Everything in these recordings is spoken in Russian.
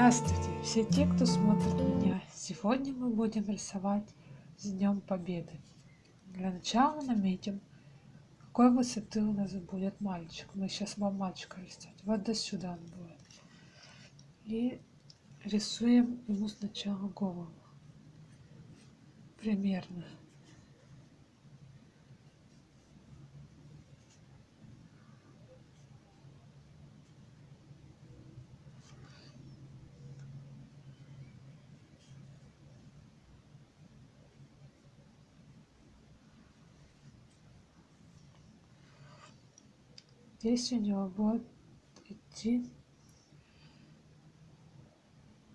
Здравствуйте, все те, кто смотрит меня. Сегодня мы будем рисовать с Днем Победы. Для начала наметим, какой высоты у нас будет мальчик. Мы сейчас вам мальчика рисовать. Вот до сюда он будет. И рисуем ему сначала голову. Примерно. Здесь у него будет идти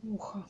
ухо.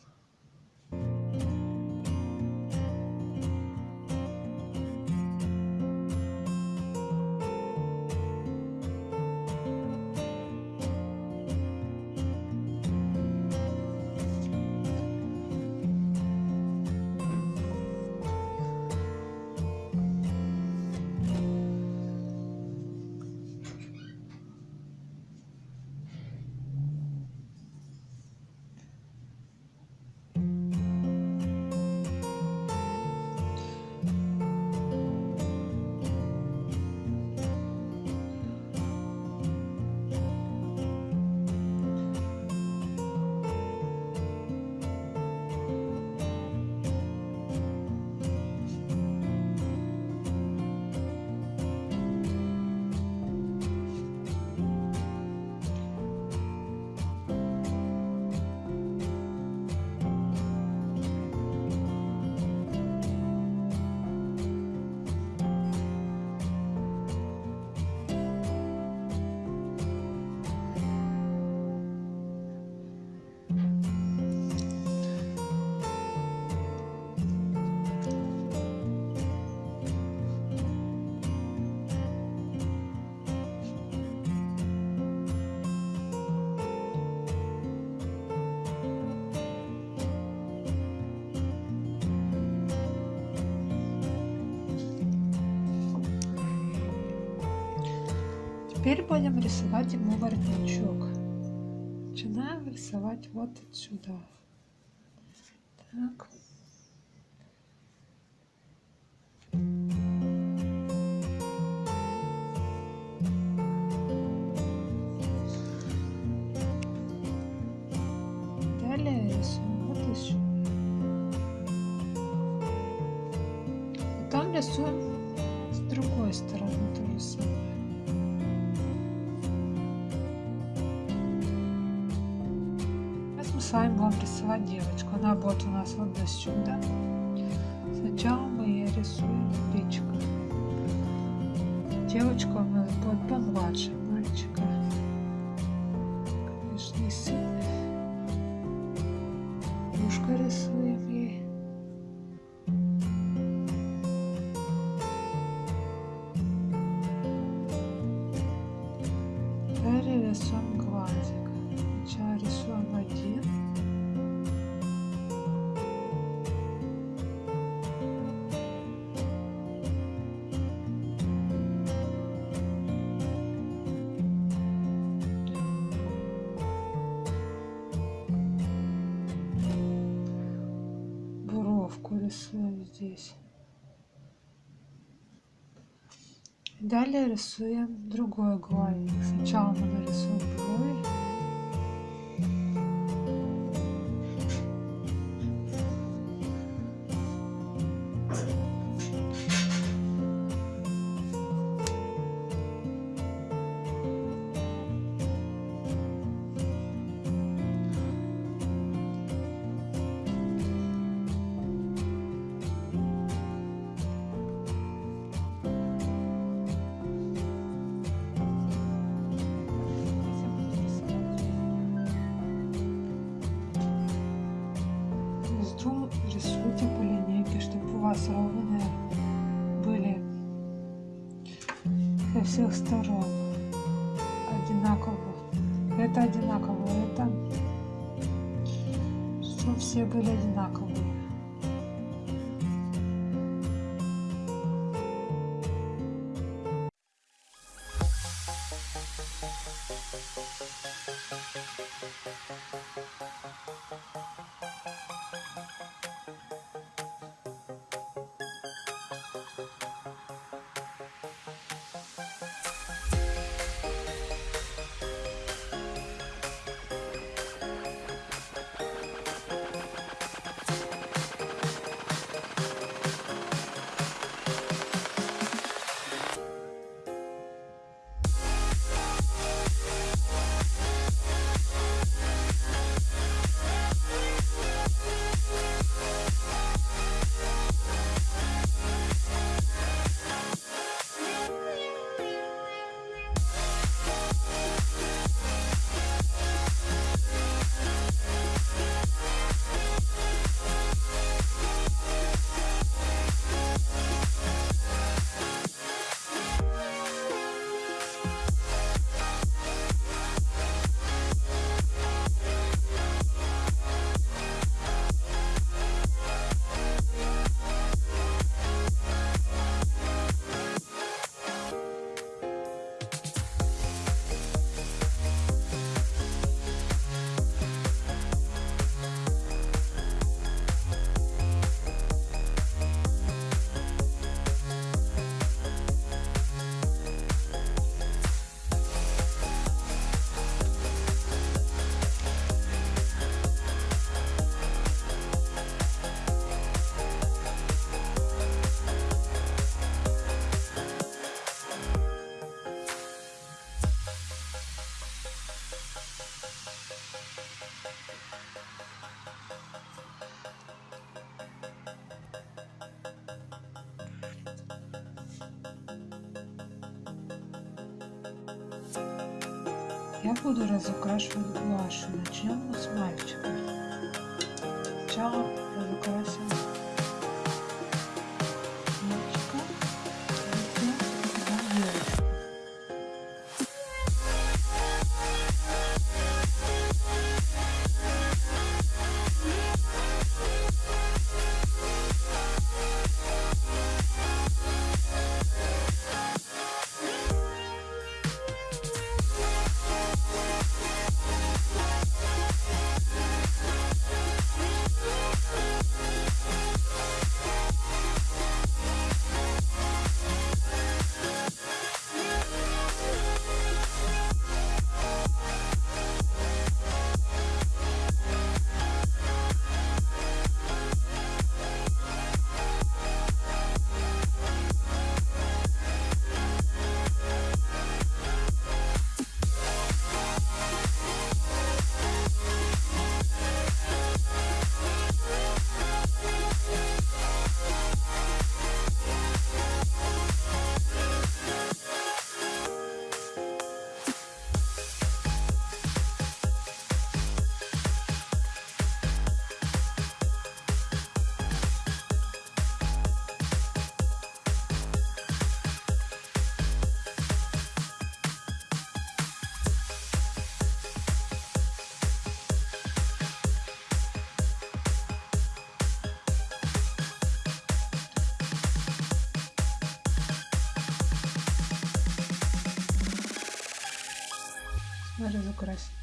Теперь будем рисовать ему воротничок. Начинаем рисовать вот отсюда. Так. Будем рисовать девочку. Она будет у нас вот до сюда. Сначала мы ей рисуем личико. Девочка у нас будет помладше мальчика. Рисуем здесь. Далее рисуем другой глазик. Сначала мы нарисуем брови. Всех сторон одинаково. Это одинаково, это чтобы все были одинаковые. Я буду разукрашивать гуашью. Начнем мы с мальчика. Сначала разукрасим Надо разукрасить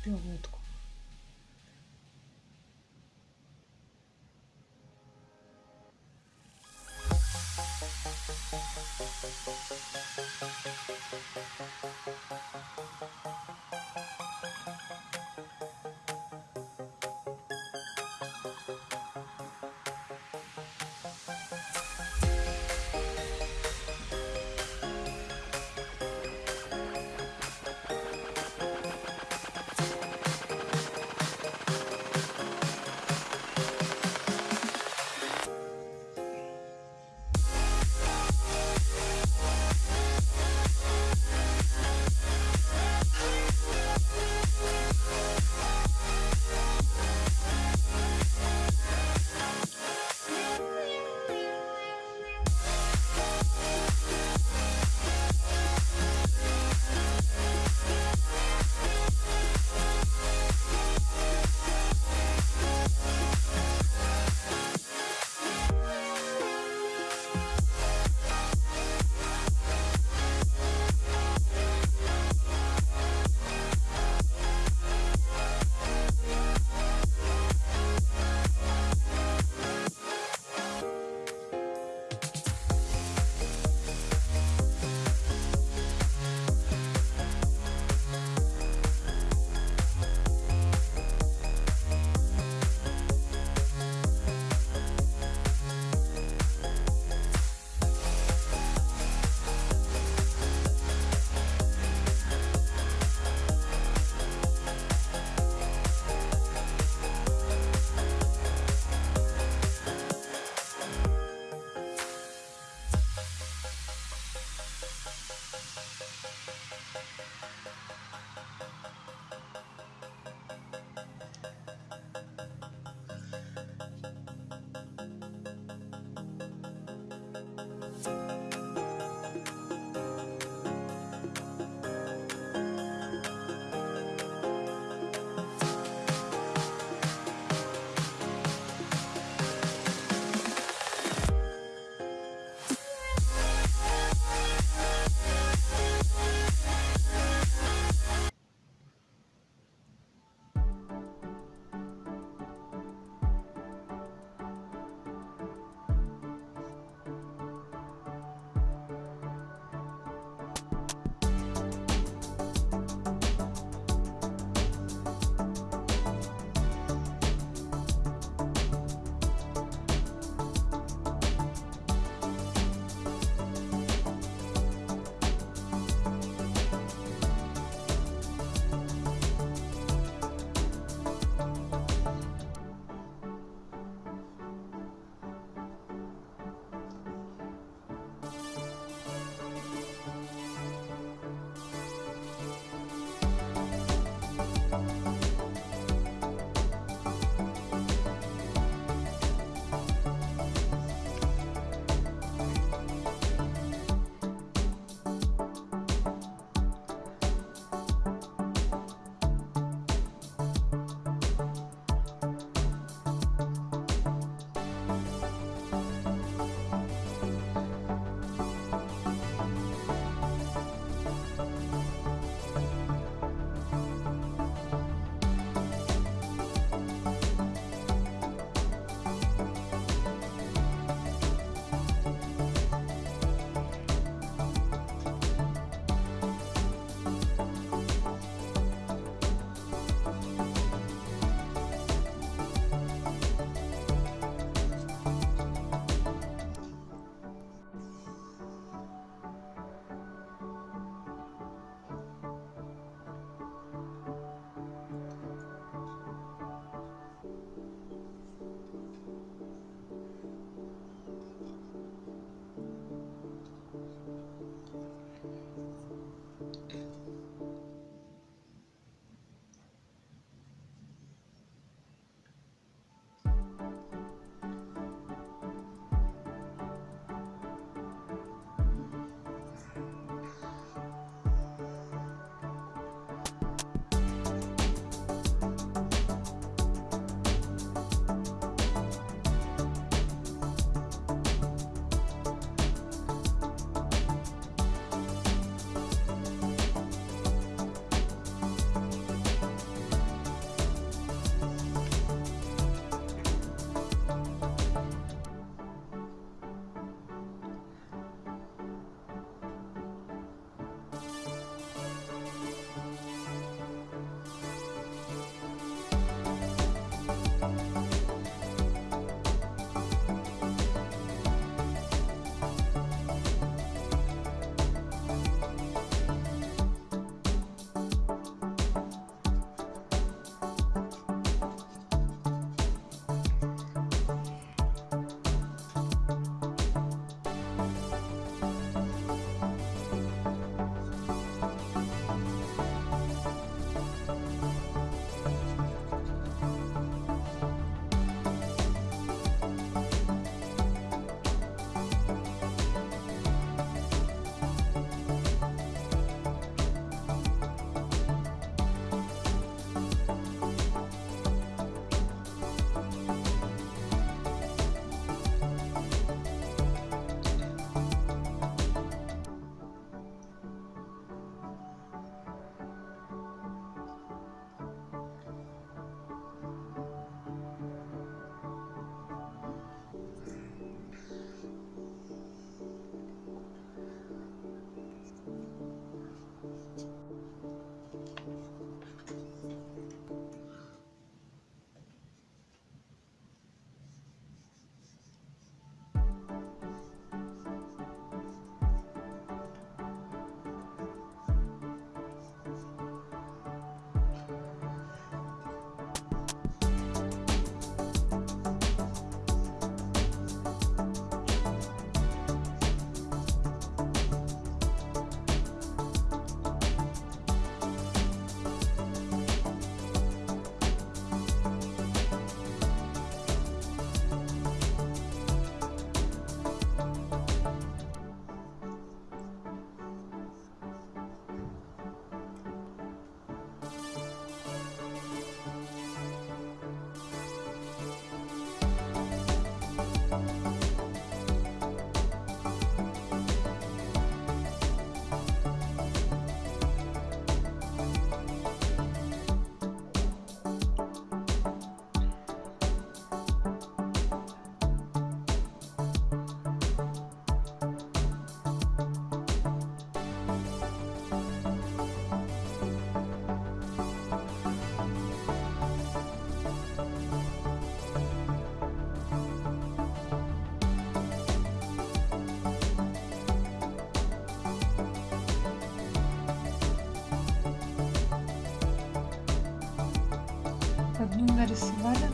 ver.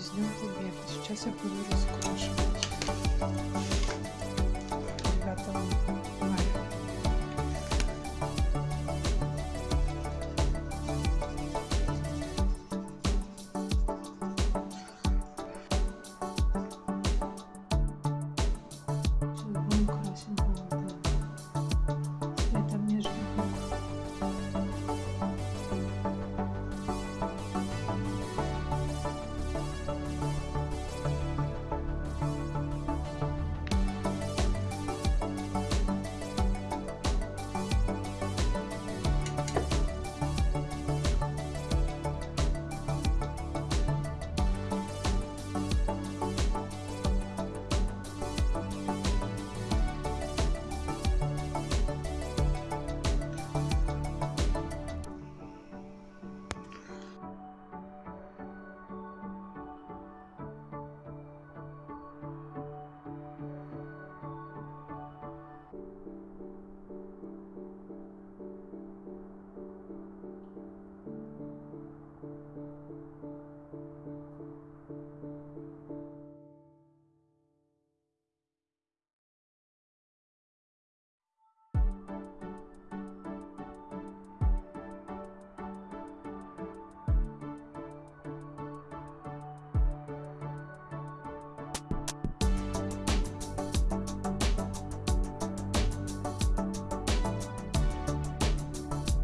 Мая и с Днем Победы. Сейчас я буду раскрашивать.